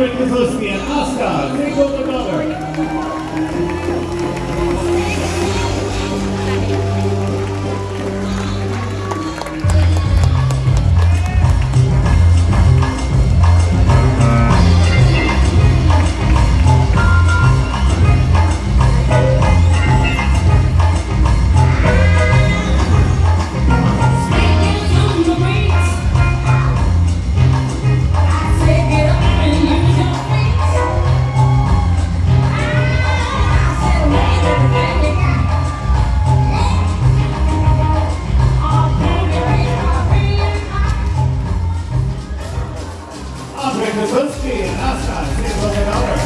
Catherine Kozlowski and Oscar Nicole Mother. amenaza de lo.